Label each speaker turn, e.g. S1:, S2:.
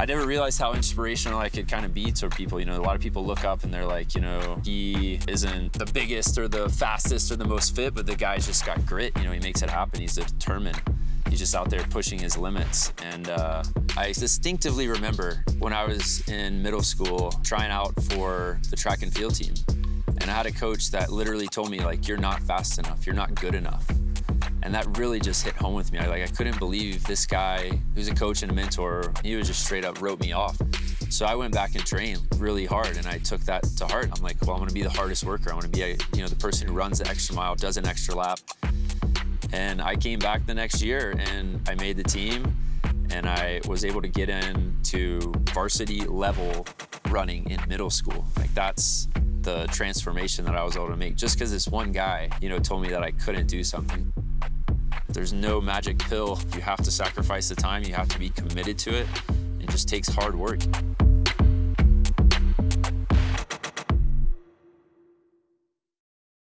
S1: I never realized how inspirational I could kind of be to people. You know, a lot of people look up and they're like, you know, he isn't the biggest or the fastest or the most fit, but the guy's just got grit. You know, he makes it happen. He's determined. He's just out there pushing his limits. And uh, I distinctively remember when I was in middle school trying out for the track and field team. And I had a coach that literally told me, like, you're not fast enough, you're not good enough. And that really just hit home with me. I, like, I couldn't believe this guy who's a coach and a mentor, he was just straight up wrote me off. So I went back and trained really hard and I took that to heart. I'm like, well, I'm gonna be the hardest worker. I wanna be a, you know, the person who runs the extra mile, does an extra lap. And I came back the next year and I made the team and I was able to get into varsity level running in middle school. Like that's the transformation that I was able to make just because this one guy, you know, told me that I couldn't do something. There's no magic pill. You have to sacrifice the time. You have to be committed to it. It just takes hard work.